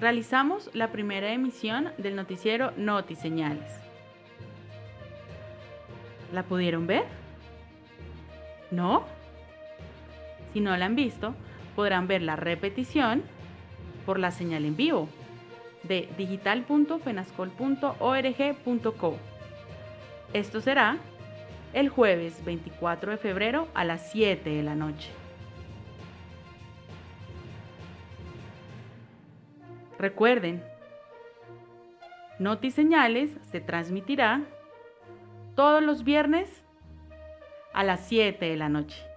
realizamos la primera emisión del noticiero Noti Señales. ¿La pudieron ver? ¿No? Si no la han visto, podrán ver la repetición por la señal en vivo de digital.fenascol.org.co. Esto será el jueves 24 de febrero a las 7 de la noche. Recuerden, Noti Señales se transmitirá todos los viernes a las 7 de la noche.